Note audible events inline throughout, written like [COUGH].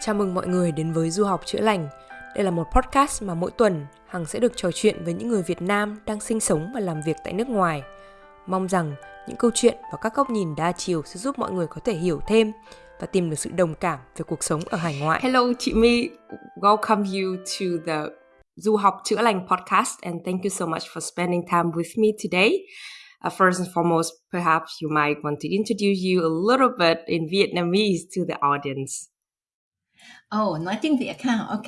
Chào mừng mọi người đến với Du học chữa lành. Đây là một podcast mà mỗi tuần Hằng sẽ được trò chuyện với những người Việt Nam đang sinh sống và làm việc tại nước ngoài. Mong rằng những câu chuyện và các góc nhìn đa chiều sẽ giúp mọi người có thể hiểu thêm và tìm được sự đồng cảm về cuộc sống ở hải ngoại. Hello chị My, welcome you to the Du học chữa lành podcast and thank you so much for spending time with me today. Uh, first and foremost, perhaps you might want to introduce you a little bit in Vietnamese to the audience. Ồ, oh, nói tiếng Việt ha, ok.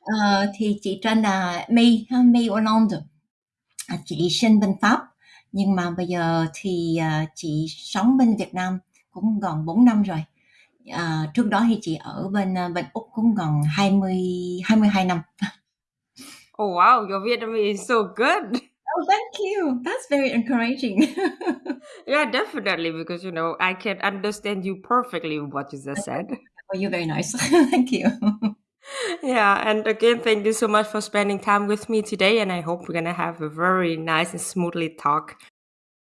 uh, thì chị tên là My, My Orlando. À, chị sinh bên Pháp, nhưng mà bây giờ thì uh, chị sống bên Việt Nam cũng gần 4 năm rồi. Uh, trước đó thì chị ở bên uh, bên Úc cũng gần 20 22 năm. Oh wow, your Vietnamese is so good. Oh, thank you. That's very encouraging. [LAUGHS] yeah, definitely, because you know I can understand you perfectly what you just said. [LAUGHS] Oh, you're very nice. [LAUGHS] thank you. yeah, and again, thank you so much for spending time with me today. And I hope we're gonna have a very nice and smoothly talk.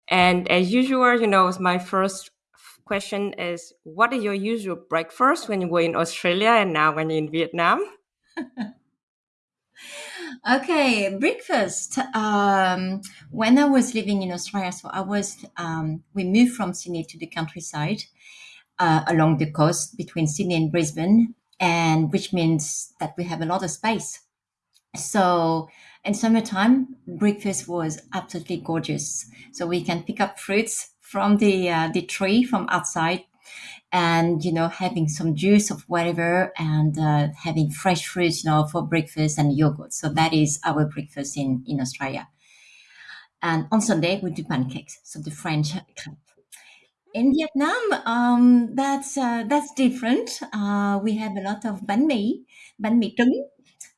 And as usual, you know, my first question is, what is your usual breakfast when you were in Australia and now when you're in Vietnam? Okay, breakfast. Um, when I was living in Australia, so I was, um, we moved from Sydney to the countryside uh, along the coast between Sydney and Brisbane, and which means that we have a lot of space. So in summertime, breakfast was absolutely gorgeous. So we can pick up fruits from the uh, the tree from outside, and you know having some juice of whatever, and uh, having fresh fruits, you know, for breakfast and yogurt. So that is our breakfast in in Australia. And on Sunday we do pancakes, so the French crepe in Vietnam, um, that's uh, that's different. Uh, we have a lot of bánh mì, bánh mì trứng.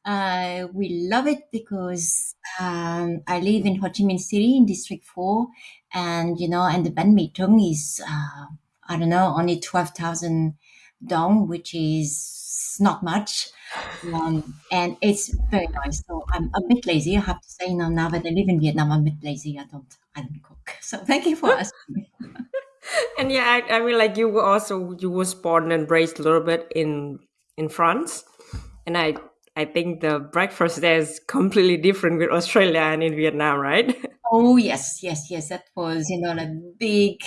Uh, we love it because um, I live in Ho Chi Minh City in District Four, and you know, and the bánh mì trứng is uh, I don't know only twelve thousand dong, which is not much. Um, and it's very nice. So I'm a bit lazy, I have to say now. Now that I live in Vietnam, I'm a bit lazy. I don't, I don't cook. So thank you for asking. [LAUGHS] and yeah, I, I mean, like you were also you was born and raised a little bit in in France, and I I think the breakfast there is completely different with Australia and in Vietnam, right? [LAUGHS] Oh yes, yes, yes. That was you know a big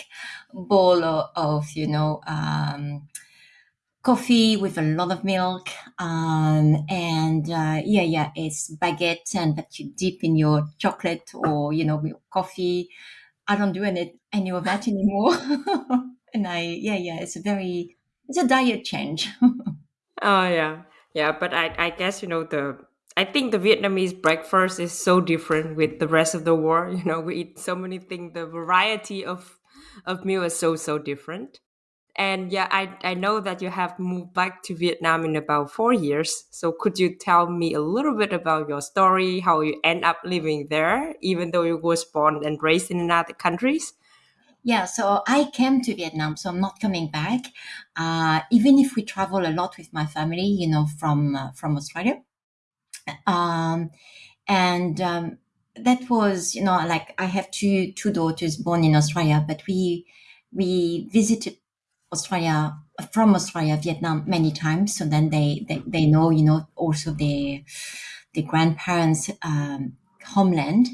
bowl of, you know um, coffee with a lot of milk, um, and uh, yeah, yeah, it's baguette and that you dip in your chocolate or you know coffee I don't do any any of that anymore. [LAUGHS] and I yeah yeah it's a very it's a diet change. [LAUGHS] oh yeah yeah, but I I guess you know the I think the Vietnamese breakfast is so different with the rest of the world. [LAUGHS] You know, we eat so many things. The variety of of meal is so so different. And yeah, I, I know that you have moved back to Vietnam in about four years. So could you tell me a little bit about your story, how you end up living there, even though you was born and raised in other countries? Yeah, so I came to Vietnam, so I'm not coming back. Uh, even if we travel a lot with my family, you know, from uh, from Australia, um, and um, that was, you know, like I have two two daughters born in Australia, but we we visited Australia from Australia, Vietnam many times. So then they they, they know, you know, also the the grandparents' um, homeland,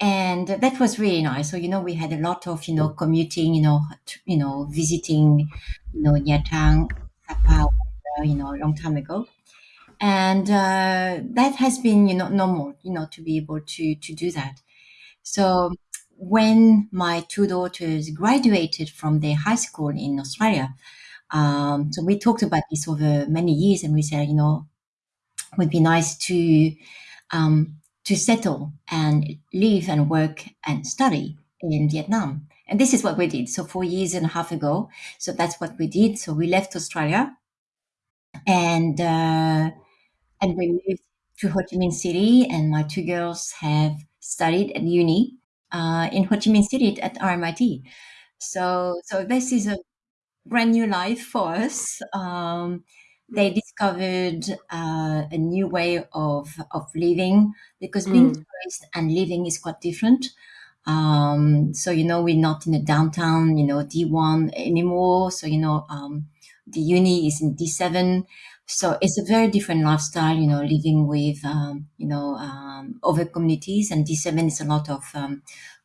and that was really nice. So you know, we had a lot of you know commuting, you know, you know, visiting, you know, Nha Trang, Sapa, you know, a long time ago. And uh, that has been, you know, normal, you know, to be able to to do that. So when my two daughters graduated from their high school in Australia, um, so we talked about this over many years, and we said, you know, it would be nice to um, to settle and live and work and study in Vietnam. And this is what we did. So four years and a half ago, so that's what we did. So we left Australia, and uh, and we moved to Ho Chi Minh City, and my two girls have studied at uni uh, in Ho Chi Minh City at RMIT. So, so this is a brand new life for us. Um, they discovered uh, a new way of of living because being mm. tourist and living is quite different. Um, so you know we're not in a downtown, you know D one anymore. So you know um, the uni is in D7. So it's a very different lifestyle, you know, living with, um, you know, um, other communities. And D7 is a lot of um,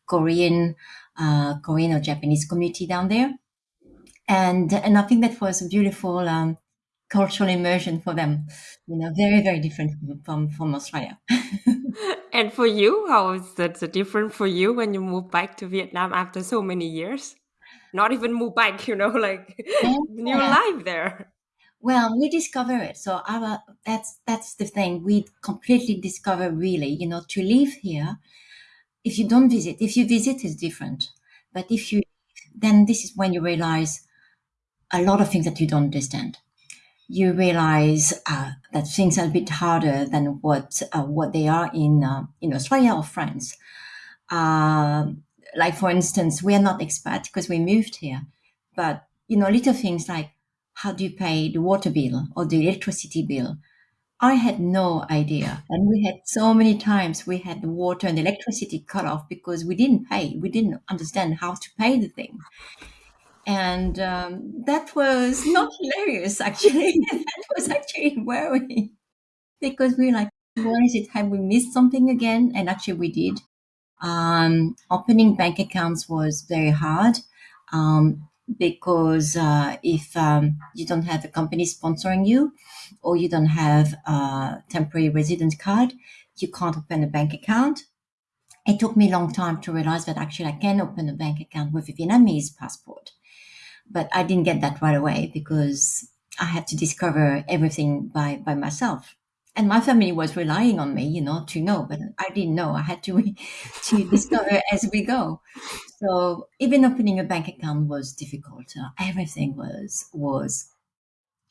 Korean, uh, Korean or Japanese community down there. And, and I think that was a beautiful um, cultural immersion for them, you know, very, very different from, from Australia. [LAUGHS] and for you, how is that different for you when you move back to Vietnam after so many years? Not even move back, you know, [LAUGHS] like yeah. new life there. Well, we discover it. So our that's that's the thing. We completely discover really, you know, to live here. If you don't visit, if you visit, is different. But if you, then this is when you realize a lot of things that you don't understand. You realize uh, that things are a bit harder than what uh, what they are in uh, in Australia or France. Um, like for instance, we are not expat because we moved here, but you know, little things like how do you pay the water bill or the electricity bill? I had no idea. And we had so many times we had the water and electricity cut off because we didn't pay. We didn't understand how to pay the thing. And um, that was not hilarious, actually. [LAUGHS] that was actually worrying because we were like, what is it? Have we missed something again? And actually, we did. Um, opening bank accounts was very hard. Um, because uh, if um, you don't have a company sponsoring you or you don't have a temporary resident card, you can't open a bank account. It took me a long time to realize that actually I can open a bank account with a Vietnamese passport. But I didn't get that right away because I had to discover everything by, by myself. And my family was relying on me, you know, to know, but I didn't know. I had to [LAUGHS] to discover as we go. So even opening a bank account was difficult. Uh, everything was was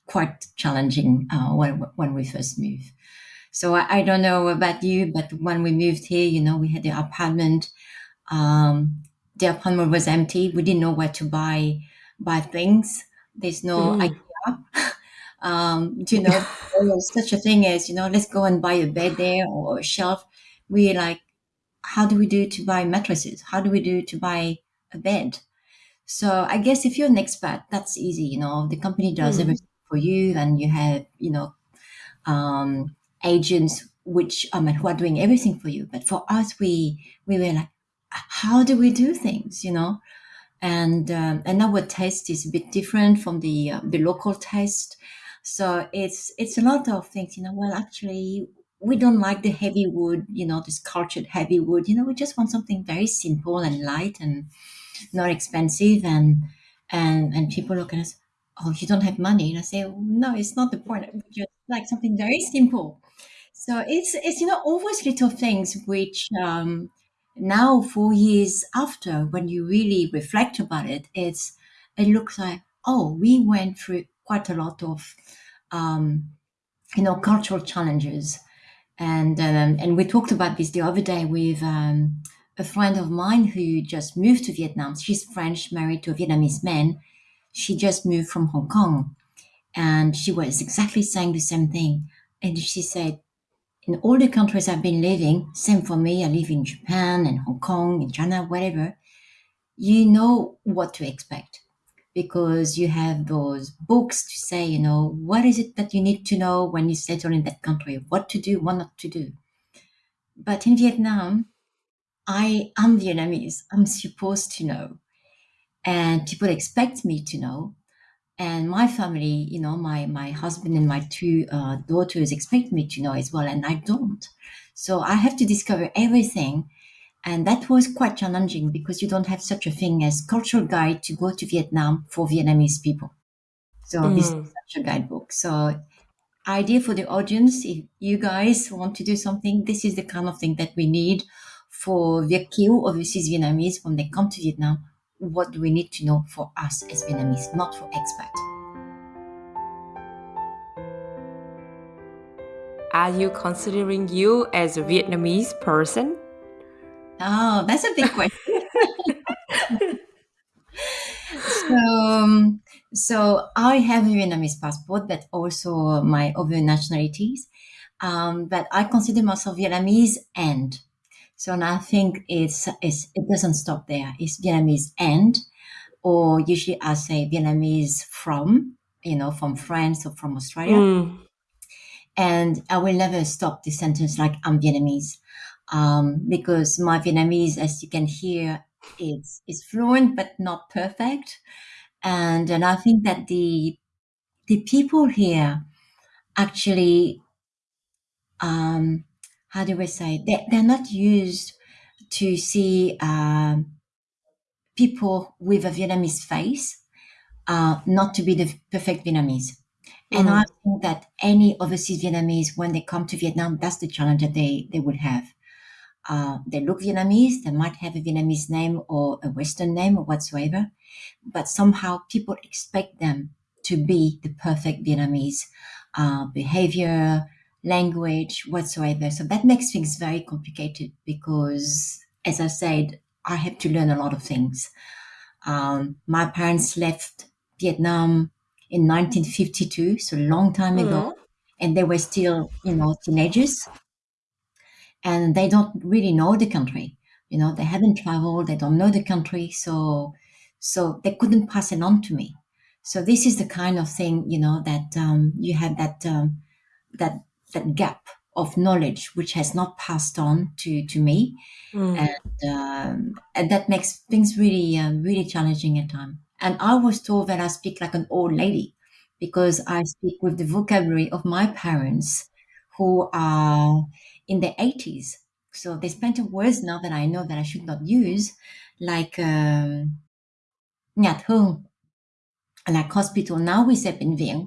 quite challenging uh, when when we first moved. So I, I, don't know about you, but when we moved here, you know, we had the apartment. Um, the apartment was empty. We didn't know where to buy buy things. There's no mm. IKEA. [LAUGHS] um, you know, such a thing as you know, let's go and buy a bed there or a shelf. We like how do we do to buy mattresses? How do we do to buy a bed? So I guess if you're an expat, that's easy. You know, the company does mm. everything for you, and you have you know um, agents which um, who are doing everything for you. But for us, we we were like, how do we do things? You know, and um, and our taste is a bit different from the uh, the local taste. So it's it's a lot of things. You know, well, actually, we don't like the heavy wood, you know, this cultured heavy wood. You know, we just want something very simple and light and not expensive. And and and people look at us, oh, you don't have money. And I say, no, it's not the point. We just like something very simple. So it's it's you know all those little things which um, now four years after, when you really reflect about it, it's it looks like oh, we went through quite a lot of um, you know cultural challenges and um, and we talked about this the other day with um, a friend of mine who just moved to Vietnam. She's French, married to a Vietnamese man. She just moved from Hong Kong, and she was exactly saying the same thing. And she said, in all the countries I've been living, same for me. I live in Japan and Hong Kong, in China, whatever. You know what to expect because you have those books to say, you know, what is it that you need to know when you settle in that country, what to do, what not to do. But in Vietnam, I am Vietnamese. I'm supposed to know. And people expect me to know. And my family, you know, my, my husband and my two uh, daughters expect me to know as well, and I don't. So I have to discover everything and that was quite challenging because you don't have such a thing as cultural guide to go to Vietnam for Vietnamese people. So mm. this is such a guidebook. So idea for the audience, if you guys want to do something, this is the kind of thing that we need for Việt kiều overseas Vietnamese when they come to Vietnam. What do we need to know for us as Vietnamese, not for expat? Are you considering you as a Vietnamese person? Oh, that's a big question. [LAUGHS] so, um, so I have a Vietnamese passport, but also my other nationalities. Um, but I consider myself Vietnamese and. So and I think it's, it's it doesn't stop there. It's Vietnamese and, or usually I say Vietnamese from you know, from France or from Australia. Mm. And I will never stop the sentence like I'm Vietnamese. Um, because my Vietnamese, as you can hear, is it's fluent but not perfect. And, and I think that the, the people here actually, um, how do we say, they, they're not used to see um, people with a Vietnamese face, uh, not to be the perfect Vietnamese. And Mhm. I think that any overseas Vietnamese, when they come to Vietnam, that's the challenge that they, they would have. Uh, they look Vietnamese, they might have a Vietnamese name or a Western name or whatsoever, but somehow people expect them to be the perfect Vietnamese uh, behavior, language, whatsoever. So that makes things very complicated because, as I said, I have to learn a lot of things. Um, my parents left Vietnam in 1952, so a long time ago, Mhm. and they were still, you know, teenagers, and they don't really know the country. You know, they haven't traveled, they don't know the country, so so they couldn't pass it on to me. So this is the kind of thing, you know, that um, you have that um, that that gap of knowledge which has not passed on to to me Mm. and um, and that makes things really um, really challenging at times. And I was told that I speak like an old lady because I speak with the vocabulary of my parents who are in their 80s. So there's plenty of words now that I know that I should not use, like um, nhà thương, like hospital. Now we say bệnh viện.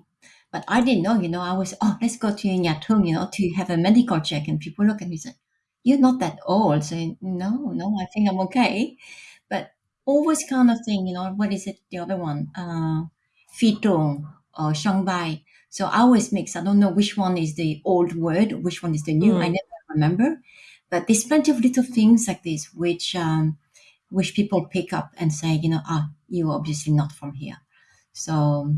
But I didn't know, you know, I was, oh, let's go to nhà thương, you know, to have a medical check. And people look at me and say, you're not that old. So no, no, I think I'm okay. But always kind of thing, you know, what is it, the other one? Uh, phi trường or sân bay. So I always mix. I don't know which one is the old word, which one is the new. I Mm. never remember. But there's plenty of little things like this which um, which people pick up and say, you know, ah, you're obviously not from here. So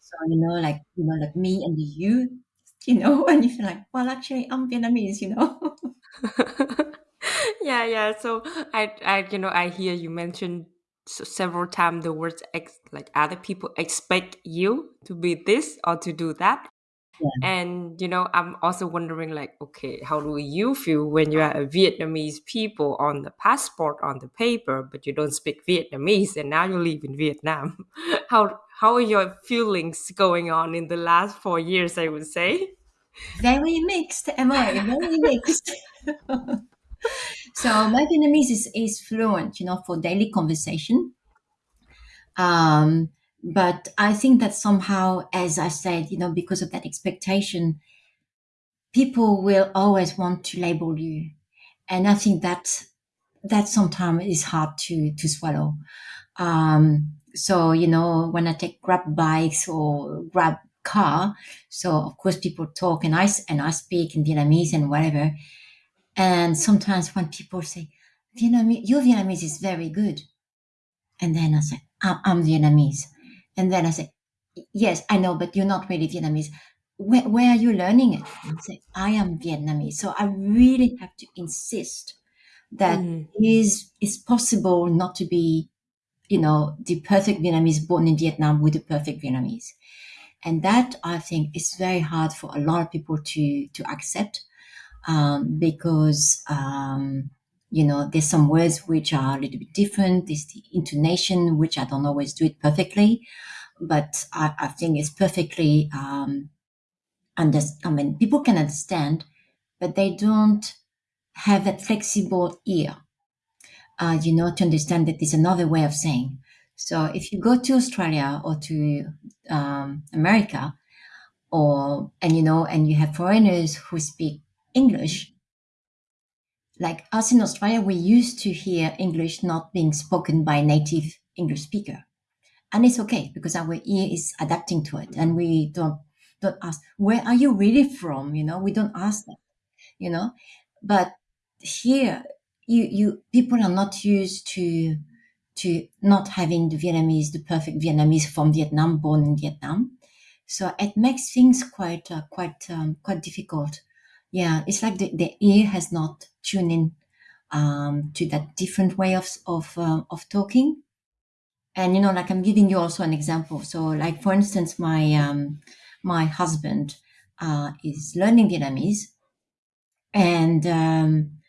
so you know, like you know, like me and you, [LAUGHS] you know, and you feel like, well, actually, I'm Vietnamese, you know. [LAUGHS] yeah, yeah. So I, I, you know, I hear you mention s- several times the words ex- like other people expect you to be this or to do that. Yeah. And you know, I'm also wondering, like, okay, how do you feel when you are a Vietnamese people on the passport on the paper, but you don't speak Vietnamese, and now you live in Vietnam? [LAUGHS] how how are your feelings going on in the last four years? I would say. very mixed, am I? Very [LAUGHS] mixed. [LAUGHS] so my Vietnamese is, is fluent, you know, for daily conversation. Um, but I think that somehow, as I said, you know, because of that expectation, people will always want to label you, and I think that that sometimes is hard to to swallow. Um, so you know, when I take grab bikes or grab car, so of course people talk and I and I speak in Vietnamese and whatever. And sometimes when people say, Vietnamese, your Vietnamese is very good. And then I say, I'm Vietnamese. And then I say, yes, I know, but you're not really Vietnamese. Where, where are you learning it? And I say, I am Vietnamese. So I really have to insist that Mm. it is it's possible not to be, you know, the perfect Vietnamese born in Vietnam with the perfect Vietnamese. And that I think is very hard for a lot of people to to accept um, because um, you know there's some words which are a little bit different. There's the intonation which I don't always do it perfectly, but I, I think it's perfectly um, under. I mean, people can understand, but they don't have that flexible ear, uh, you know, to understand that there's another way of saying. So if you go to Australia or to um, America, or and you know, and you have foreigners who speak English, like us in Australia, we used to hear English not being spoken by native English speaker. And it's okay because our ear is adapting to it and we don't don't ask, where are you really from? You know, we don't ask that, you know. But here you you people are not used to to not having the Vietnamese, the perfect Vietnamese from Vietnam, born in Vietnam. So it makes things quite uh, quite um, quite difficult. Yeah, it's like the, the ear has not tuned in um, to that different way of of uh, of talking. and you know like i'm giving you also an example. So like for instance my um my husband uh is learning vietnamese. And um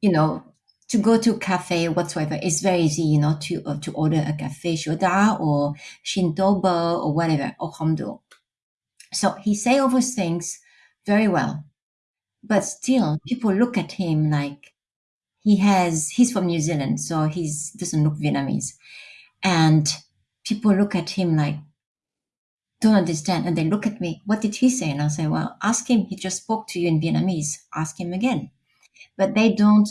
you know to go to cafe whatsoever it's very easy you know to uh, to order a cafe shoda or shintoba or whatever or homdo so he say all those things very well but still people look at him like he has he's from new zealand so he's doesn't look vietnamese. And people look at him like don't understand. And they look at me what did he say? And i'll say well ask him. He just spoke to you in vietnamese. Ask him again. But they don't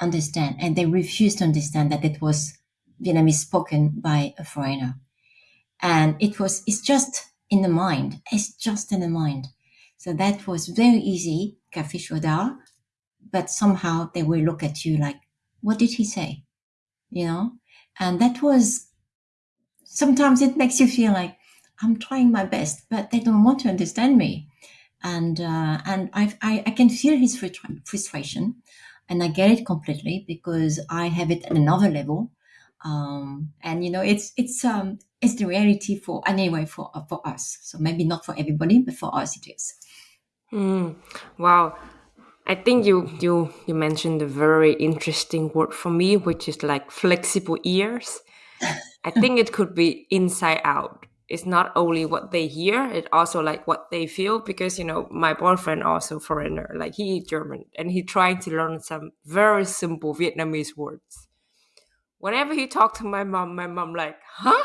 understand and they refuse to understand that it was vietnamese spoken by a foreigner. And it was it's just in the mind. It's just in the mind so that was very easy cafe shoda but somehow they will look at you like what did he say? You know? And that was sometimes it makes you feel like i'm trying my best but they don't want to understand me. And uh, and I, I i can feel his frustration and i get it completely because i have it at another level. Um, and you know it's it's um it's the reality for anyway for for us. So maybe not for everybody but for us it is Mm, wow. I think you you you mentioned a very interesting word for me, which is like flexible ears. I think it could be inside out. It's not only what they hear, it also like what they feel. Because you know, my boyfriend also foreigner, like he German, and he trying to learn some very simple Vietnamese words. Whenever he talked to my mom, my mom like, huh?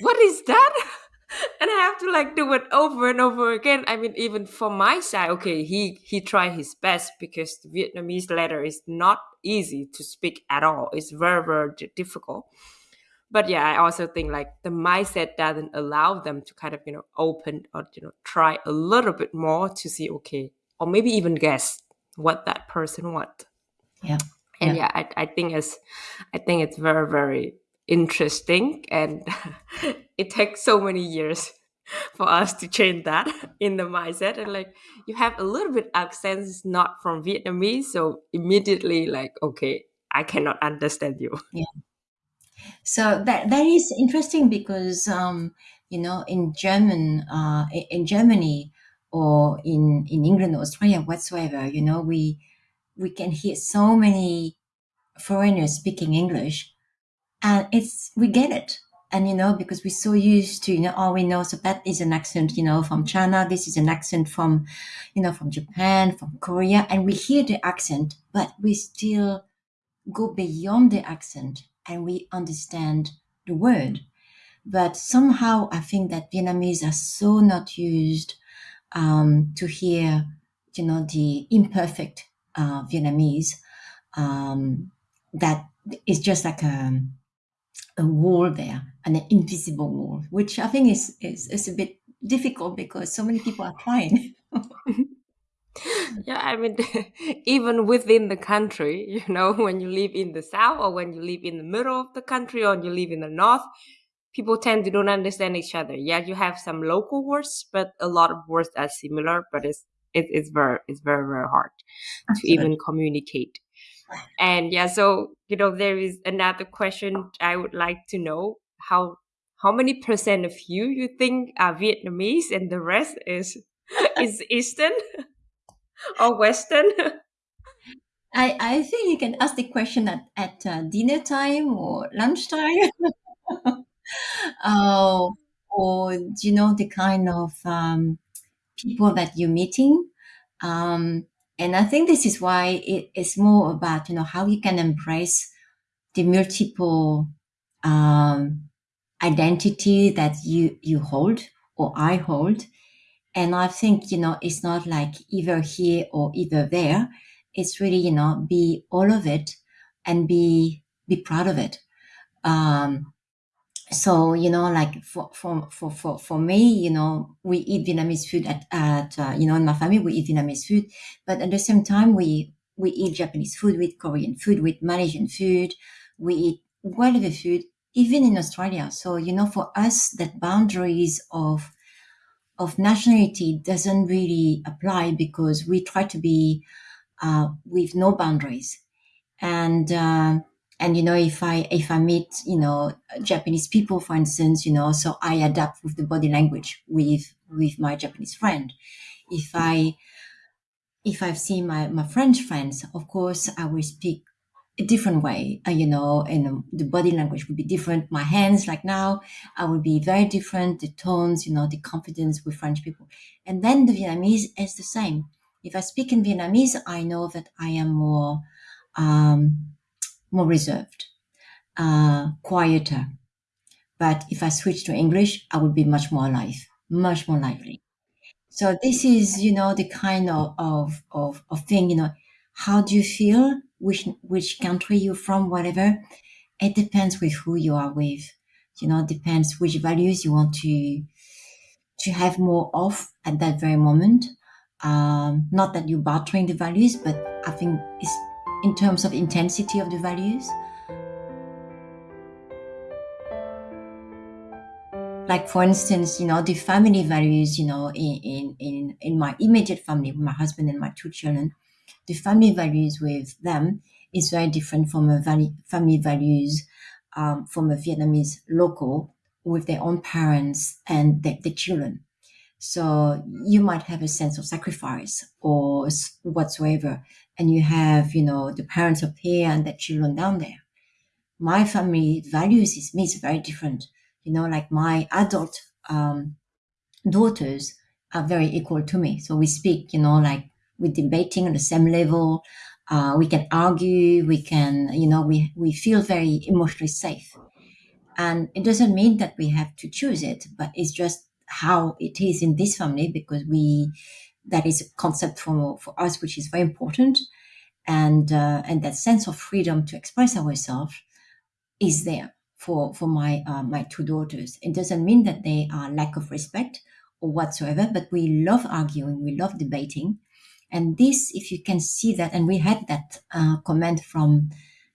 What is that? [LAUGHS] [LAUGHS] and I have to like do it over and over again. I mean, even for my side, okay, he he tried his best because the Vietnamese letter is not easy to speak at all. It's very very difficult. But yeah, I also think like the mindset doesn't allow them to kind of you know open or you know try a little bit more to see okay, or maybe even guess what that person want. yeah And yeah, I, I think it's I think it's very very interesting and [LAUGHS] it takes so many years [LAUGHS] for us to change that [LAUGHS] in the mindset. And like you have a little bit accent it's not from vietnamese so immediately like okay i cannot understand you. Yeah. So that that is interesting because um, you know in German uh, in Germany or in in England Australia whatsoever you know we we can hear so many foreigners speaking English and it's we get it. And you know because we're so used to you know all we know so that is an accent you know from China. This is an accent from you know from Japan from Korea. And we hear the accent but we still go beyond the accent and we understand the word. But somehow I think that Vietnamese are so not used um, to hear, you know, the imperfect uh, Vietnamese um, that is just like a, a wall there, an invisible wall, which I think is, is, is a bit difficult because so many people are trying. [LAUGHS] yeah i mean [LAUGHS] even within the country you know [LAUGHS] when you live in the south or when you live in the middle of the country or you live in the north people tend to don't understand each other. Yeah you have some local words but a lot of words are similar but it's it, it's very it's very very hard to even communicate and yeah so you know there is another question i would like to know how how many percent of you you think are vietnamese and the rest is [LAUGHS] is eastern [LAUGHS] or western [LAUGHS] I, I think you can ask the question at, at uh, dinner time or lunchtime. uh, or do you know the kind of um, people that you're meeting um, and i think this is why it is more about you know how you can embrace the multiple um, identity that you you hold or i hold. And i think you know it's not like either here or either there. It's really you know be all of it and be be proud of it. Um, so you know like for for for for, for me you know we eat vietnamese food at, at uh, you know in my family we eat vietnamese food. But at the same time we we eat japanese food with korean food with malaysian food. We eat whatever food even in australia. So you know for us that boundaries of of nationality doesn't really apply because we try to be uh, with no boundaries. And uh, and you know if i if i meet you know japanese people for instance you know so i adapt with the body language with with my japanese friend. If i if i've seen my my french friends of course i will speak a different way. Uh, you know and the body language would be different. My hands like now i will be very different. The tones you know the confidence with french people. And then the vietnamese is the same. If i speak in vietnamese i know that i am more um, more reserved uh, quieter. But if I switch to English, I would be much more alive, much more lively. So this is, you know, the kind of, of, of, of thing, you know, how do you feel? Which, which country you're from, whatever. It depends with who you are with. You know, depends which values you want to, to have more of at that very moment. Um, not that you're bartering the values, but I think it's in terms of intensity of the values. like for instance you know the family values you know in in in, my immediate family my husband and my two children the family values with them is very different from a family values um, from a vietnamese local with their own parents and their, their children so you might have a sense of sacrifice or whatsoever and you have you know the parents up here and the children down there my family values is me is very different you know, like my adult um, daughters are very equal to me. So we speak, you know, like we're debating on the same level. Uh, we can argue. We can, you know, we we feel very emotionally safe. And it doesn't mean that we have to choose it, but it's just how it is in this family because we that is a concept for for us which is very important, and uh, and that sense of freedom to express ourselves is there for for my uh, my two daughters. It doesn't mean that they are lack of respect or whatsoever, but we love arguing, we love debating, and this, if you can see that, and we had that uh, comment from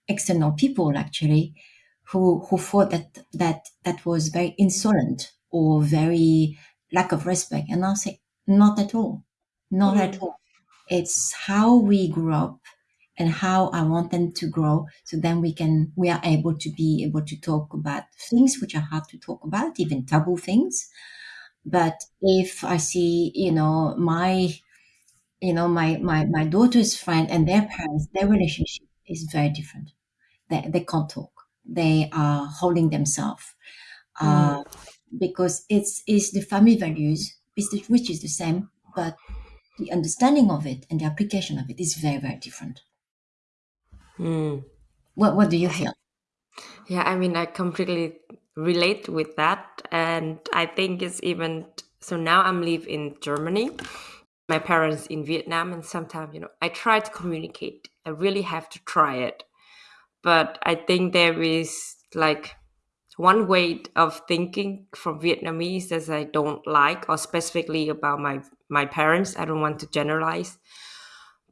external people actually, who who thought that that that was very insolent or very lack of respect, and I'll say not at all, not mm. at all. It's how we grew up and how I want them to grow. So then we can, we are able to be able to talk about things which are hard to talk about, even taboo things. But if I see, you know, my, you know, my, my, my daughter's friend and their parents, their relationship is very different. They, they can't talk. They are holding themselves. Mm. Uh, because it's, it's the family values, which is the same, but the understanding of it and the application of it is very, very different. Mm. What What do you feel? Yeah, I mean, I completely relate with that, and I think it's even so. Now I'm live in Germany. My parents in Vietnam, and sometimes you know I try to communicate. I really have to try it, but I think there is like one way of thinking from Vietnamese that I don't like, or specifically about my my parents. I don't want to generalize,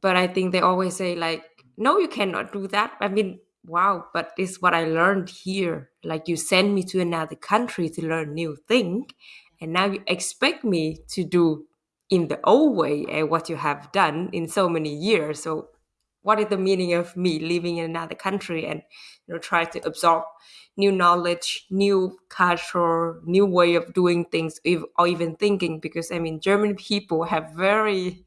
but I think they always say like no you cannot do that i mean wow but it's what i learned here like you send me to another country to learn new thing and now you expect me to do in the old way uh, what you have done in so many years so what is the meaning of me living in another country and you know try to absorb new knowledge new culture new way of doing things or even thinking because i mean german people have very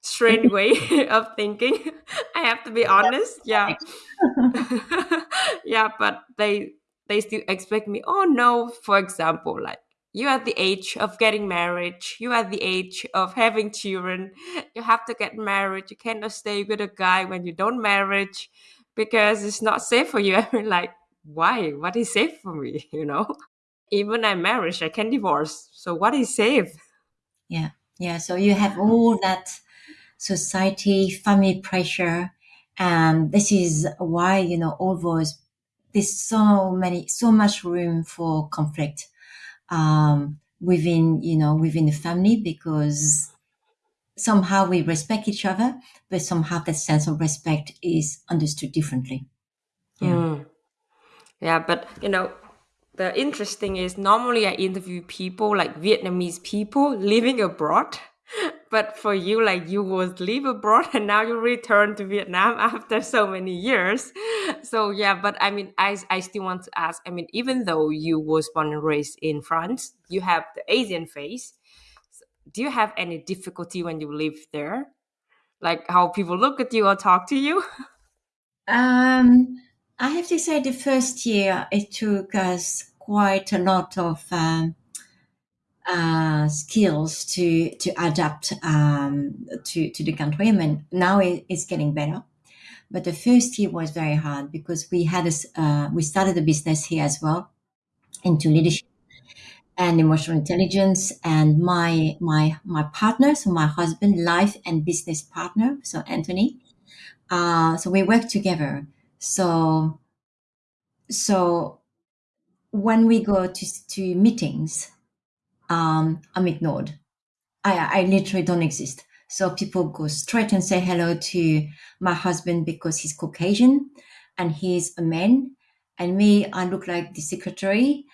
strange [LAUGHS] way [LAUGHS] of thinking. I have to be honest. Yeah. [LAUGHS] yeah, but they they still expect me, oh no, for example, like you at the age of getting married, you at the age of having children, you have to get married. You cannot stay with a guy when you don't marry because it's not safe for you. [LAUGHS] I mean like, why? What is safe for me? [LAUGHS] You know? Even I'm married, I can divorce. So what is safe? Yeah. Yeah. So you have all that society, family pressure. And this is why, you know, although there's so many, so much room for conflict um, within, you know, within the family because somehow we respect each other, but somehow that sense of respect is understood differently. Yeah. Mm. Yeah, but you know, the interesting is normally I interview people like Vietnamese people living abroad [LAUGHS] but for you like you was live abroad [LAUGHS] and now you return to vietnam [LAUGHS] after so many years. So yeah but i mean i i still want to ask i mean even though you was born and raised in france you have the asian face. Do you have any difficulty when you live there? Like how people look at you or talk to you? Um i have to say the first year it took us quite a lot of um, uh, skills to to adapt um, to to the country. I mean, now it, it's getting better, but the first year was very hard because we had a, uh, we started a business here as well into leadership and emotional intelligence. And my my my partner, so my husband, life and business partner, so Anthony. Uh, so we work together. So so when we go to to meetings um, I'm ignored. I, I literally don't exist. So people go straight and say hello to my husband because he's Caucasian and he's a man. And me, I look like the secretary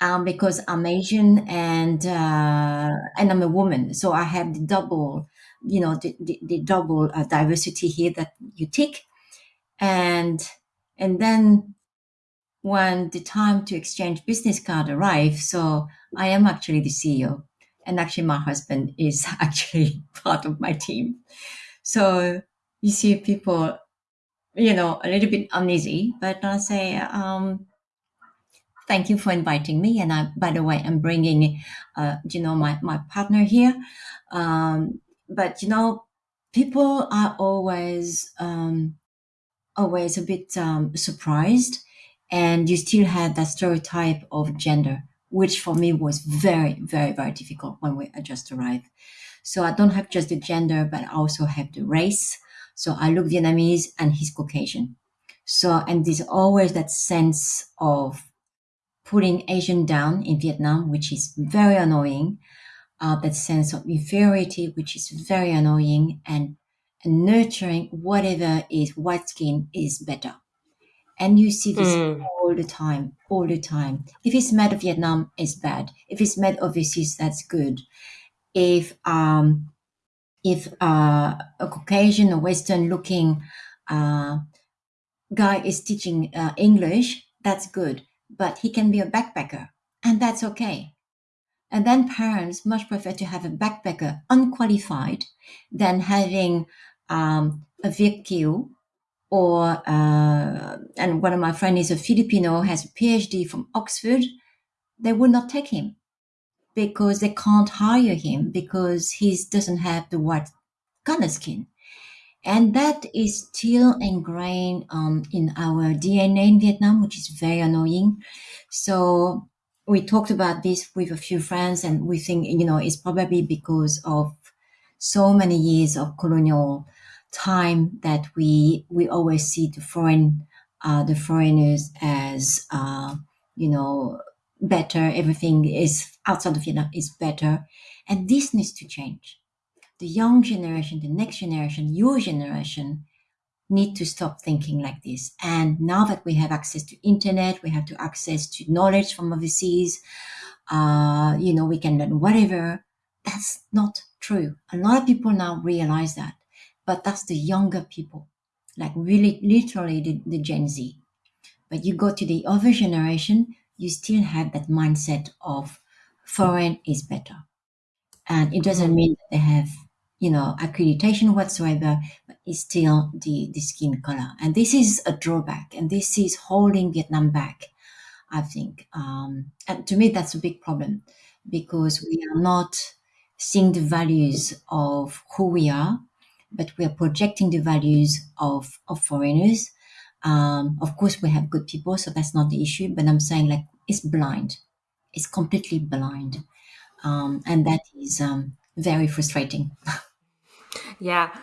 um, because I'm Asian and uh, and I'm a woman. So I have the double, you know, the, the, the double uh, diversity here that you take. And and then when the time to exchange business card arrives, so I am actually the CEO, and actually my husband is [LAUGHS] actually part of my team. So you see people, you know, a little bit uneasy, but I say, um, thank you for inviting me. And I, by the way, I'm bringing, uh, you know, my, my partner here. Um, but, you know, people are always, um, always a bit um, surprised and you still had that stereotype of gender, which for me was very, very, very difficult when we just arrived. So I don't have just the gender, but I also have the race. So I look Vietnamese and he's Caucasian. So, and there's always that sense of putting Asian down in Vietnam, which is very annoying. Uh, that sense of inferiority, which is very annoying, and, and nurturing whatever is white skin is better. And you see this Mm. all the time, all the time. If it's made of Vietnam, it's bad. If it's made overseas, that's good. If um, if uh, a Caucasian or Western looking uh, guy is teaching uh, English, that's good. But he can be a backpacker, and that's okay. And then parents much prefer to have a backpacker unqualified than having um, a Kieu or uh, and one of my friends is a Filipino has a PhD from Oxford, they would not take him because they can't hire him because he doesn't have the white color skin. And that is still ingrained um, in our DNA in Vietnam, which is very annoying. So we talked about this with a few friends, and we think, you know, it's probably because of so many years of colonial time that we we always see the foreign uh, the foreigners as uh, you know better. Everything is outside of Vietnam is better, and this needs to change. The young generation, the next generation, your generation need to stop thinking like this. And now that we have access to internet, we have to access to knowledge from overseas. Uh, you know, we can learn whatever. That's not true. A lot of people now realize that but that's the younger people, like really literally the, the Gen Z. But you go to the other generation, you still have that mindset of foreign is better. And it doesn't mean that they have, you know, accreditation whatsoever, but it's still the, the skin color. And this is a drawback, and this is holding Vietnam back, I think. Um, and to me, that's a big problem because we are not seeing the values of who we are but we are projecting the values of, of foreigners. Um, of course, we have good people, so that's not the issue. But I'm saying like it's blind, it's completely blind, um, and that is um, very frustrating. [LAUGHS] yeah,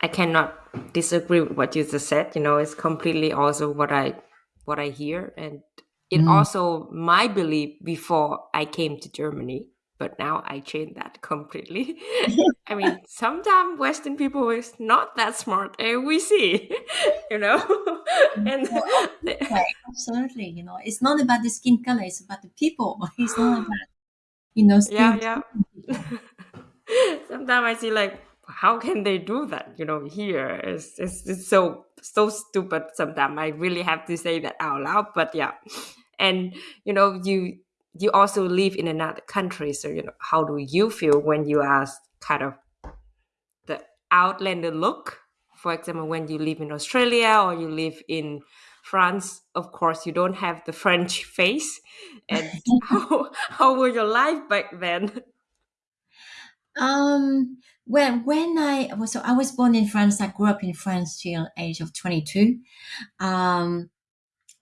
I cannot disagree with what you just said. You know, it's completely also what I what I hear, and it Mm. also my belief before I came to Germany but now I changed that completely. [LAUGHS] I mean, sometimes Western people is not that smart, and we see, [LAUGHS] you know, mm-hmm. and oh, oh, [LAUGHS] Right, absolutely. You know, it's not about the skin color; it's about the people. It's not [GASPS] about you know yeah, yeah. sometimes I see like how can they do that? You know, here it's, it's, it's so so stupid. Sometimes I really have to say that out loud. But yeah, and you know, you you also live in another country, so you know, how do you feel when you are kind of the outlander look? For example, when you live in Australia or you live in France, of course, you don't have the French [LAUGHS] face. And [LAUGHS] how how was your life back then? Um, well, when I was so I was born in France. I grew up in France till age of twenty two. Um,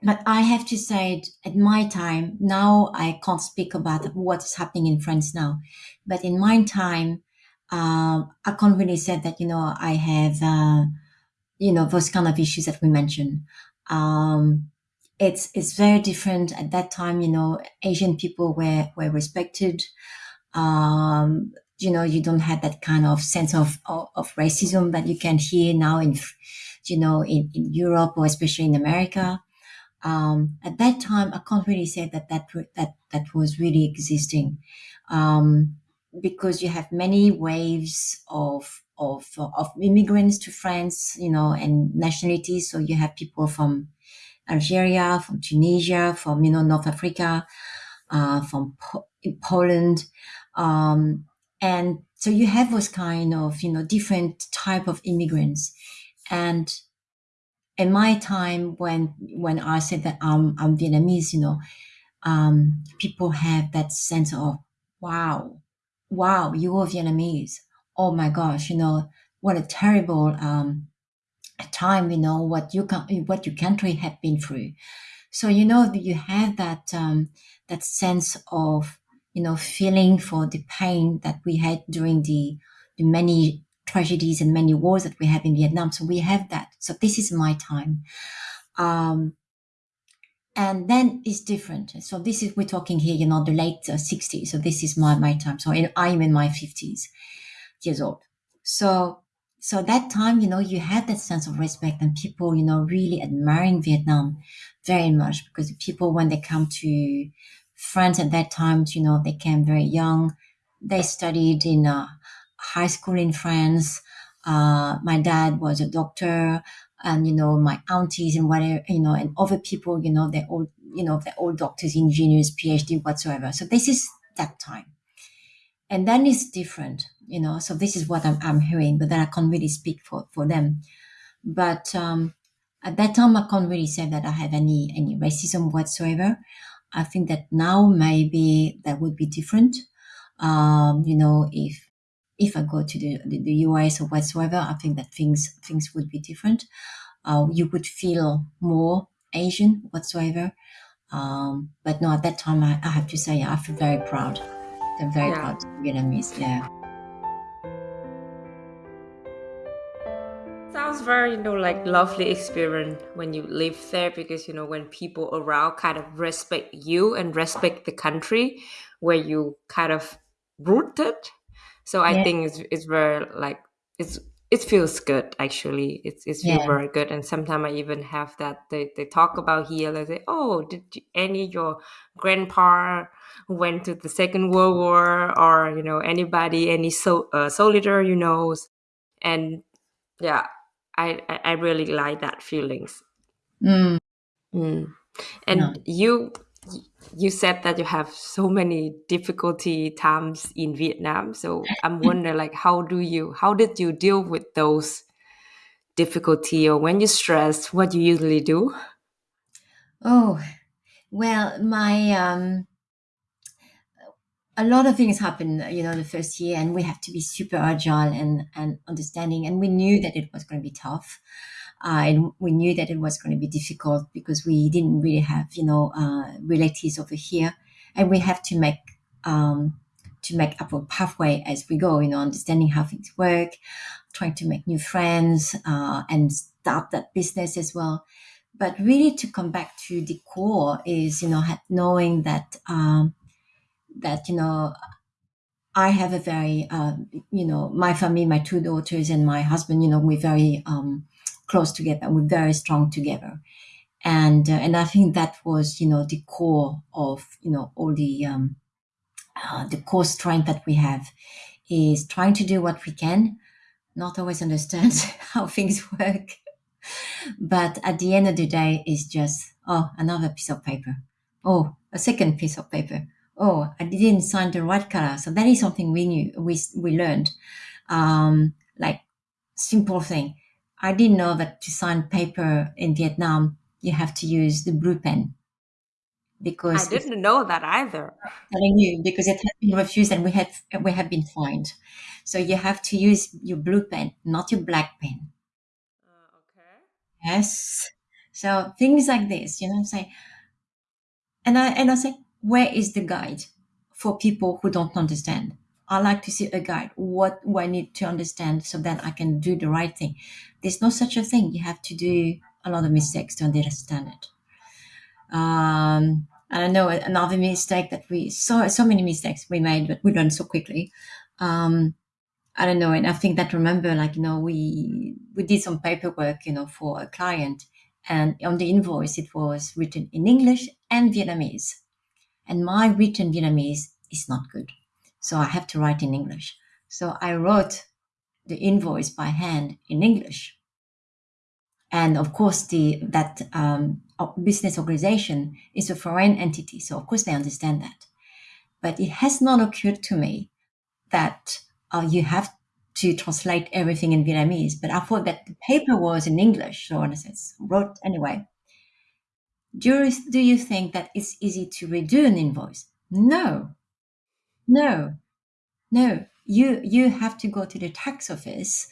but I have to say, at my time, now I can't speak about what is happening in France now. But in my time, um, I can't really say that you know I have uh, you know those kind of issues that we mentioned. Um, it's it's very different at that time. You know, Asian people were were respected. Um, you know, you don't have that kind of sense of, of, of racism that you can hear now in, you know, in, in Europe or especially in America. Um, at that time, I can't really say that that that that was really existing, um, because you have many waves of of of immigrants to France, you know, and nationalities. So you have people from Algeria, from Tunisia, from you know North Africa, uh, from po- Poland, um, and so you have those kind of you know different type of immigrants, and in my time when when I said that I'm I'm Vietnamese, you know, um, people have that sense of wow, wow, you are Vietnamese. Oh my gosh, you know what a terrible um, time. You know what you can what your country have been through. So you know you have that um, that sense of you know feeling for the pain that we had during the the many tragedies and many wars that we have in Vietnam. So we have that. So this is my time. Um, and then it's different. So this is, we're talking here, you know, the late uh, 60s. So this is my, my time. So I'm in my 50s years old. So, so that time, you know, you have that sense of respect and people, you know, really admiring Vietnam very much because people, when they come to France at that time, you know, they came very young. They studied in a high school in France. Uh, my dad was a doctor and, you know, my aunties and whatever, you know, and other people, you know, they're all, you know, they're all doctors, engineers, PhD, whatsoever. So this is that time. And then it's different, you know, so this is what I'm, I'm hearing, but then I can't really speak for, for them. But, um, at that time, I can't really say that I have any, any racism whatsoever. I think that now maybe that would be different. Um, you know, if if I go to the, the, the, US or whatsoever, I think that things things would be different. Uh, you would feel more Asian whatsoever. Um, but no, at that time, I, I, have to say, I feel very proud. I'm very yeah. proud to be Vietnamese. Yeah. Sounds very, you know, like lovely experience when you live there because, you know, when people around kind of respect you and respect the country where you kind of rooted so I yeah. think it's it's very like it's it feels good actually. It's it's feel yeah. very good. And sometimes I even have that they, they talk about here. They say, "Oh, did you, any your grandpa went to the Second World War, or you know anybody, any so uh, soldier you know?" And yeah, I I really like that feelings. Mm. Mm. And no. you you said that you have so many difficulty times in Vietnam. So I'm [LAUGHS] wondering, like, how do you, how did you deal with those difficulty, or when you're stressed, what do you usually do? Oh, well, my um, a lot of things happen, you know, the first year, and we have to be super agile and and understanding. And we knew that it was going to be tough. Uh, and we knew that it was going to be difficult because we didn't really have, you know, uh, relatives over here, and we have to make um, to make up a pathway as we go. You know, understanding how things work, trying to make new friends, uh, and start that business as well. But really, to come back to the core is, you know, knowing that um, that you know I have a very, uh, you know, my family, my two daughters and my husband, you know, we're very um, close together. We're very strong together. And, uh, and I think that was, you know, the core of, you know, all the, um, uh, the core strength that we have is trying to do what we can, not always understand [LAUGHS] how things work. But at the end of the day, it's just, oh, another piece of paper. Oh, a second piece of paper. Oh, I didn't sign the right color. So that is something we knew, we, we learned. Um, like simple thing. I didn't know that to sign paper in Vietnam, you have to use the blue pen because I didn't know that either. Telling you because it has been refused and we had we have been fined. So you have to use your blue pen, not your black pen. Uh, okay. Yes. So things like this, you know, I'm saying, and I and I say, where is the guide for people who don't understand? I like to see a guide. What do I need to understand so that I can do the right thing? There's no such a thing. You have to do a lot of mistakes to understand it. Um, I know another mistake that we saw, so many mistakes we made, but we learned so quickly. Um, I don't know. And I think that remember, like, you know, we, we did some paperwork, you know, for a client and on the invoice, it was written in English and Vietnamese. And my written Vietnamese is not good. So I have to write in English. So I wrote the invoice by hand in English. And of course, the that um, business organization is a foreign entity, so of course they understand that. But it has not occurred to me that uh, you have to translate everything in Vietnamese. But I thought that the paper was in English, so I wrote anyway. Do you, do you think that it's easy to redo an invoice? No, no, no. You you have to go to the tax office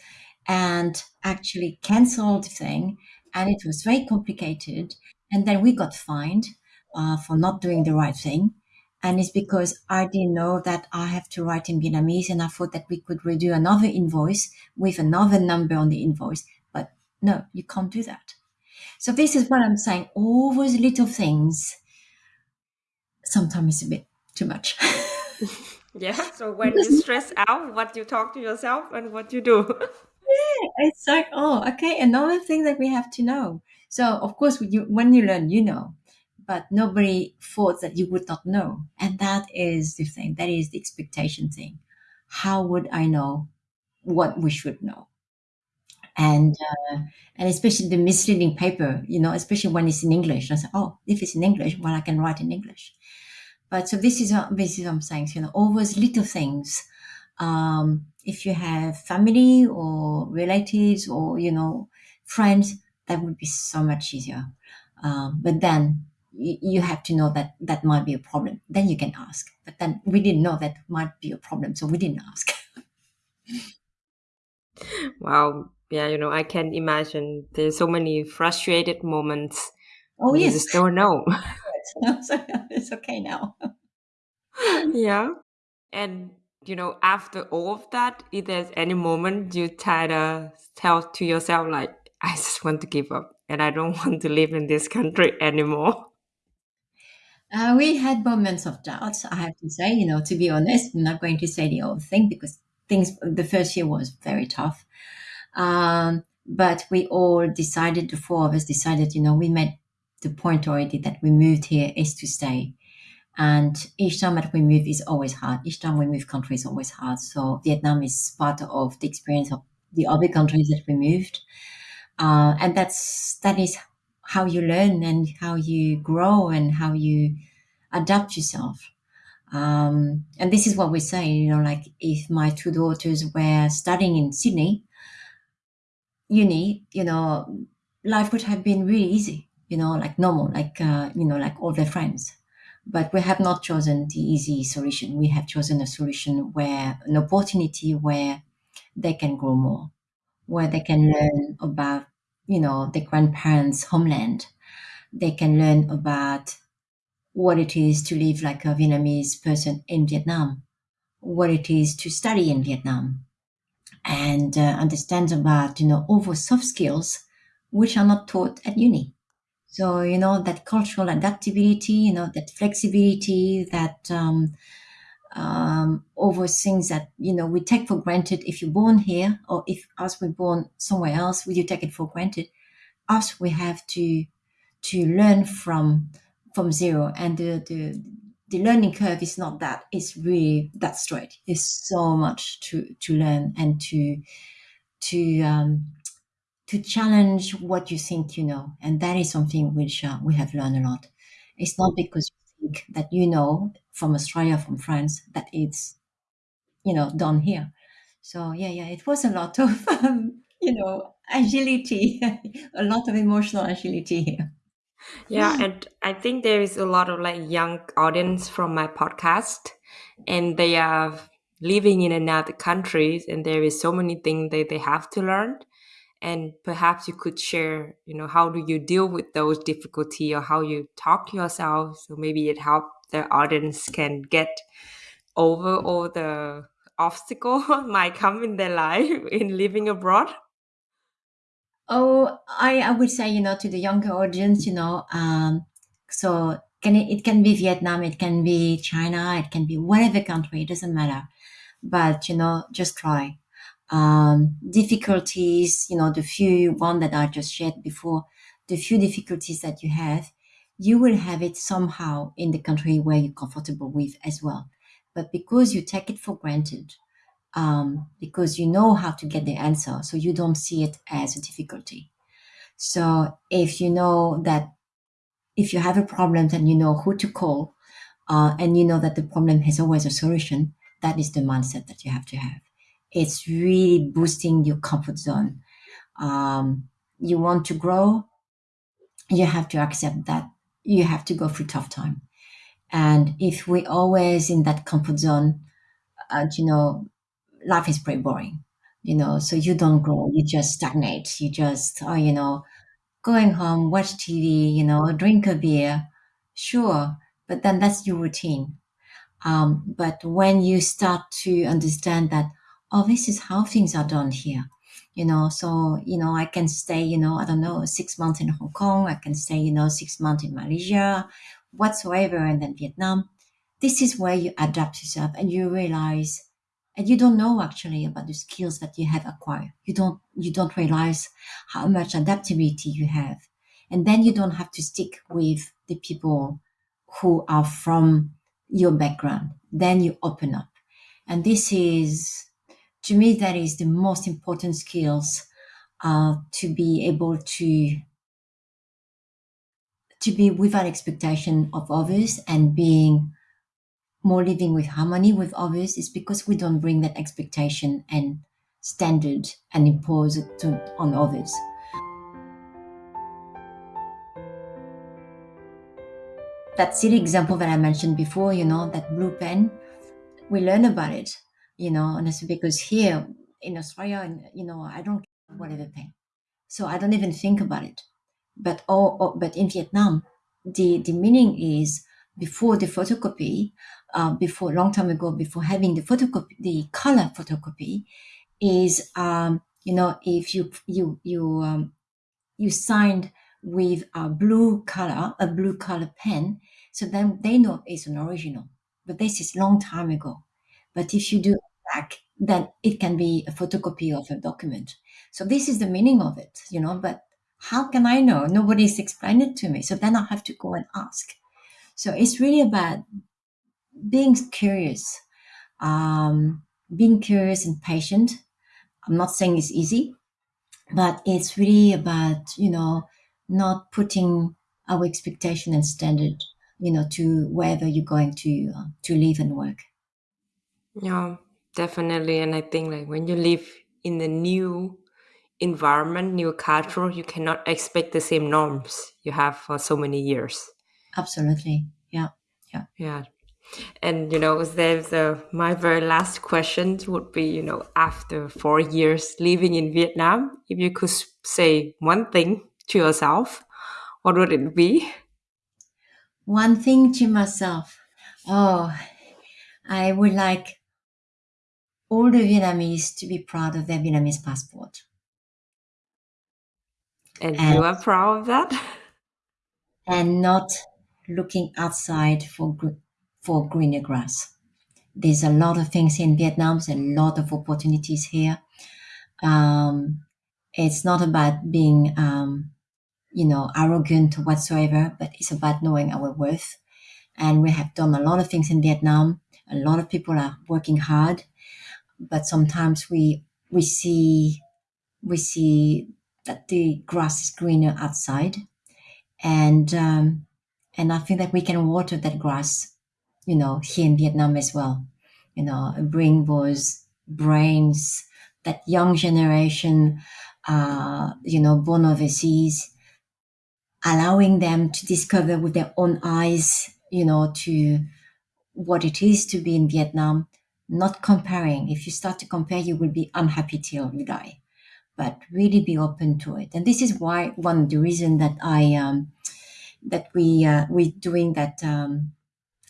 and actually cancel the thing, and it was very complicated. And then we got fined uh, for not doing the right thing. And it's because I didn't know that I have to write in Vietnamese, and I thought that we could redo another invoice with another number on the invoice. But no, you can't do that. So this is what I'm saying. All those little things sometimes it's a bit too much. [LAUGHS] [LAUGHS] yeah. [LAUGHS] So when you stress out, what you talk to yourself and what you do. yeah, it's like oh, okay, another thing that we have to know. So of course, when you when you learn, you know, but nobody thought that you would not know, and that is the thing. That is the expectation thing. How would I know what we should know? and uh, and especially the misleading paper, you know, especially when it's in English. I said, oh, if it's in English, well, I can write in English. But so this is what, this is what I'm saying. So, you know, all those little things. Um, if you have family or relatives or you know friends, that would be so much easier. Um, but then you, you have to know that that might be a problem. Then you can ask. But then we didn't know that might be a problem, so we didn't ask. [LAUGHS] wow, yeah, you know, I can imagine there's so many frustrated moments. Oh yes, you just don't know. [LAUGHS] [LAUGHS] it's okay now [LAUGHS] yeah. And, you know, after all of that, if there's any moment you try to tell to yourself, like, I just want to give up and I don't [LAUGHS] want to live in this country anymore. Uh, we had moments of doubt, I have to say, you know, to be honest, I'm not going to say the whole thing because things, the first year was very tough. Um, but we all decided, the four of us decided, you know, we made the point already that we moved here is to stay. And each time that we move is always hard. Each time we move country is always hard. So Vietnam is part of the experience of the other countries that we moved. Uh, and that's, that is how you learn and how you grow and how you adapt yourself. Um, and this is what we say, you know, like if my two daughters were studying in Sydney, uni, you know, life would have been really easy, you know, like normal, like, uh, you know, like all their friends. But we have not chosen the easy solution. We have chosen a solution where an opportunity where they can grow more, where they can learn about, you know, their grandparents' homeland. They can learn about what it is to live like a Vietnamese person in Vietnam, what it is to study in Vietnam, and uh, understand about, you know, all those soft skills which are not taught at uni. So, you know, that cultural adaptability, you know, that flexibility, that um, um, over things that, you know, we take for granted if you're born here or if us we're born somewhere else, would you take it for granted? Us, we have to to learn from from zero. And the, the, the learning curve is not that it's really that straight. There's so much to to learn and to to um, to challenge what you think you know, and that is something which uh, we have learned a lot. It's not because you think that you know from Australia, from France, that it's you know done here. So yeah, yeah, it was a lot of um, you know agility, [LAUGHS] a lot of emotional agility here. Yeah, and I think there is a lot of like young audience from my podcast, and they are living in another countries, and there is so many things that they have to learn and perhaps you could share you know how do you deal with those difficulty or how you talk to yourself so maybe it help the audience can get over all the obstacle [LAUGHS] [LAUGHS] might come in their life [LAUGHS] in living abroad? Oh i i would say you know to the younger audience you know um so can it, it can be vietnam it can be china it can be whatever country it doesn't matter. But you know just try um, difficulties, you know, the few one that I just shared before, the few difficulties that you have, you will have it somehow in the country where you're comfortable with as well. But because you take it for granted, um, because you know how to get the answer, so you don't see it as a difficulty. So if you know that if you have a problem, then you know who to call, uh, and you know that the problem has always a solution, that is the mindset that you have to have it's really boosting your comfort zone. Um, you want to grow, you have to accept that you have to go through tough time. And if we always in that comfort zone, uh, you know, life is pretty boring, you know, so you don't grow, you just stagnate. You just, oh, you know, going home, watch TV, you know, drink a beer, sure, but then that's your routine. Um, but when you start to understand that, oh, this is how things are done here. You know, so, you know, I can stay, you know, I don't know, six months in Hong Kong, I can stay, you know, six months in Malaysia, whatsoever, and then Vietnam. This is where you adapt yourself and you realize, and you don't know actually about the skills that you have acquired. You don't, you don't realize how much adaptability you have. And then you don't have to stick with the people who are from your background. Then you open up. And this is to me, that is the most important skills uh, to be able to to be without expectation of others and being more living with harmony with others is because we don't bring that expectation and standard and impose it to, on others. That silly example that I mentioned before, you know, that blue pen, we learn about it you know, and because here in Australia, you know, I don't care whatever pen, so I don't even think about it. But oh, oh, but in Vietnam, the the meaning is before the photocopy, uh, before long time ago, before having the photocopy, the color photocopy, is um, you know if you you you um, you signed with a blue color, a blue color pen, so then they know it's an original. But this is long time ago. But if you do back, then it can be a photocopy of a document. So this is the meaning of it, you know, but how can I know? Nobody's explained it to me. So then I have to go and ask. So it's really about being curious, um, being curious and patient. I'm not saying it's easy, but it's really about, you know, not putting our expectation and standard, you know, to wherever you're going to uh, to live and work. Yeah, definitely. And I think like when you live in the new environment, new culture, you cannot expect the same norms you have for so many years. Absolutely. Yeah. Yeah. Yeah. And you know, there's a, uh, my very last question would be, you know, after four years living in Vietnam, if you could say one thing to yourself, what would it be? One thing to myself. Oh, I would like all the Vietnamese to be proud of their Vietnamese passport. And, and you are proud of that? [LAUGHS] And not looking outside for for greener grass. There's a lot of things in Vietnam. There's a lot of opportunities here. Um, it's not about being, um, you know, arrogant whatsoever, but it's about knowing our worth and we have done a lot of things in Vietnam. A lot of people are working hard, but sometimes we we see we see that the grass is greener outside, and um, and I think that we can water that grass, you know, here in Vietnam as well. You know, bring those brains, that young generation, uh, you know, born overseas, allowing them to discover with their own eyes, you know, to what it is to be in Vietnam, not comparing. If you start to compare, you will be unhappy till you die. But really be open to it, and this is why one of the reason that I um, that we uh, we doing that um,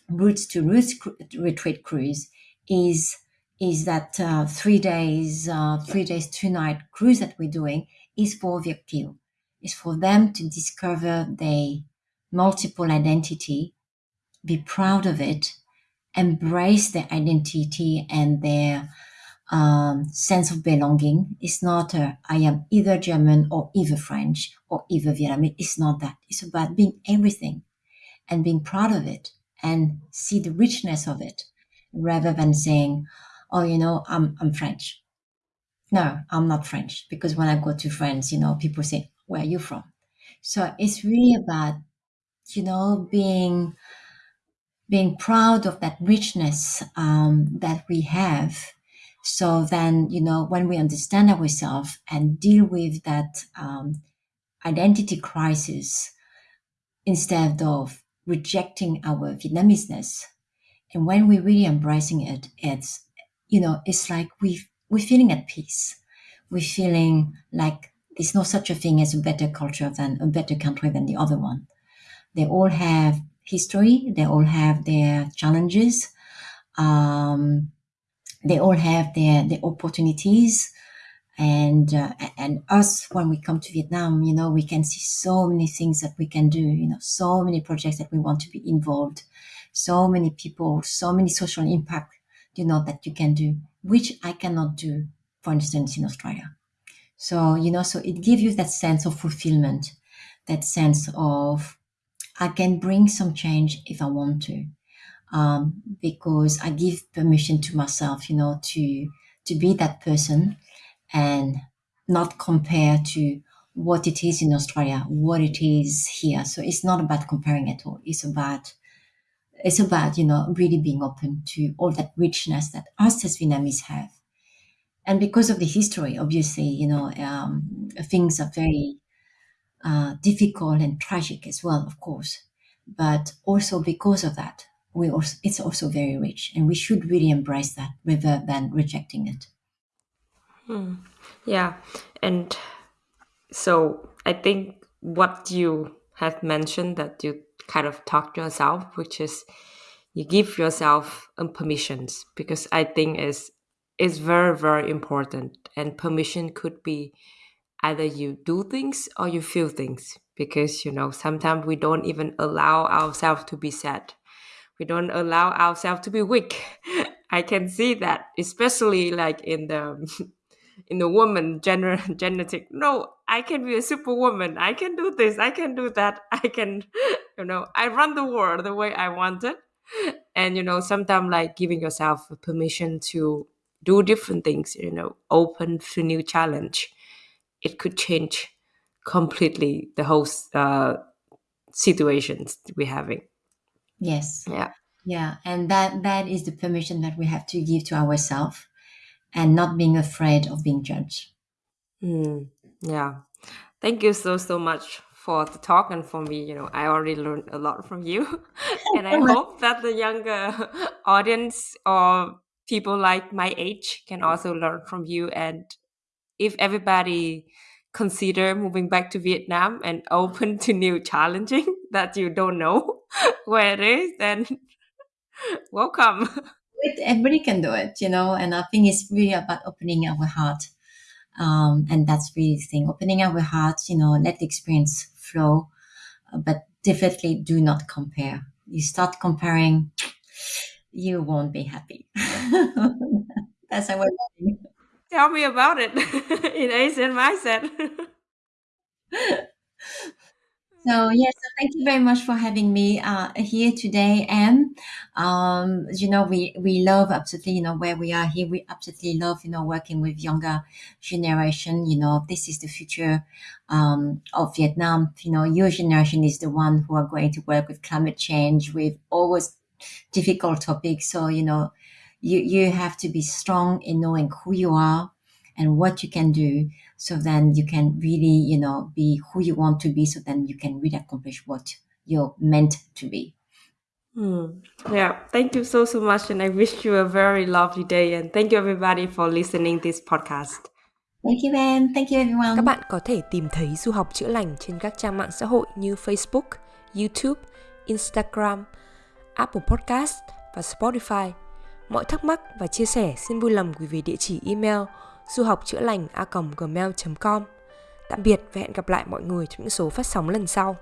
roots to roots retreat cruise is is that uh, three days uh, three days two night cruise that we're doing is for Việt kiều is for them to discover their multiple identity be proud of it embrace their identity and their um, sense of belonging it's not a, I am either German or either French or either Vietnamese it's not that it's about being everything and being proud of it and see the richness of it rather than saying, oh, you know, I'm, I'm French. No, I'm not French because when I go to France, you know, people say, where are you from? So it's really about, you know, being being proud of that richness um, that we have. So then, you know, when we understand ourselves and deal with that um, identity crisis instead of rejecting our Vietnameseness, and when we're really embracing it, it's you know, it's like we we're feeling at peace. We're feeling like there's no such a thing as a better culture than a better country than the other one. They all have history. They all have their challenges. Um, they all have their their opportunities. And uh, and us when we come to Vietnam, you know, we can see so many things that we can do. You know, so many projects that we want to be involved. So many people, so many social impact. You know that you can do, which I cannot do, for instance, in Australia. So you know, so it gives you that sense of fulfillment, that sense of I can bring some change if I want to, um, because I give permission to myself, you know, to to be that person and not compare to what it is in Australia, what it is here. So it's not about comparing at all. It's about it's about you know really being open to all that richness that us as Vietnamese have. And because of the history, obviously, you know, um, things are very uh, difficult and tragic as well, of course. But also because of that, we also, it's also very rich, and we should really embrace that rather than rejecting it. Hmm. Yeah, and so I think what you have mentioned that you kind of talk to yourself, which is you give yourself um, permissions because I think is is very very important, and permission could be either you do things or you feel things because you know sometimes we don't even allow ourselves to be sad. We don't allow ourselves to be weak. [LAUGHS] I can see that especially like in the [LAUGHS] in the woman gener- [LAUGHS] genetic. No i can be a superwoman. I can do this. I can do that. I can you know i run the world the way i want it and you know sometimes like giving yourself permission to do different things you know open to new challenge it could change completely the whole uh, situations we're having Yes. yeah Yeah, and that that is the permission that we have to give to ourselves, and not being afraid of being judged. Mm, yeah. Thank you so so much for the talk and for me. You know, I already learned a lot from you, [LAUGHS] and I hope that the younger [LAUGHS] audience or people like my age can also learn from you. And if everybody consider moving back to Vietnam and [LAUGHS] open to new challenging [LAUGHS] that you don't know [LAUGHS] where it is, then welcome. Everybody can do it, you know. And I think it's really about opening our heart, um, and that's really the thing. Opening our hearts, you know, let the experience flow, uh, but definitely do not compare. You start comparing, you won't be happy. that's learning. Tell me about it [LAUGHS] in Asian mindset. So yes, thank you very much for having me uh, here today, Em. Um, you know, we we love absolutely, you know, where we are here. We absolutely love, you know, working with younger generation. You know, this is the future um, of Vietnam. You know, your generation is the one who are going to work with climate change, with always difficult topics. So you know, you you have to be strong in knowing who you are and what you can do so then you can really you know be who you want to be so then you can really accomplish what you're meant to be Hmm. Yeah, thank you so so much, and I wish you a very lovely day. And thank you everybody for listening this podcast. Thank you, em. Thank you, everyone. Các bạn có thể tìm thấy du học chữa lành trên các trang mạng xã hội như Facebook, YouTube, Instagram, Apple Podcast và Spotify. Mọi thắc mắc và chia sẻ xin vui lòng gửi về địa chỉ email du học chữa lành a gmail.com. Tạm biệt và hẹn gặp lại mọi người trong những số phát sóng lần sau.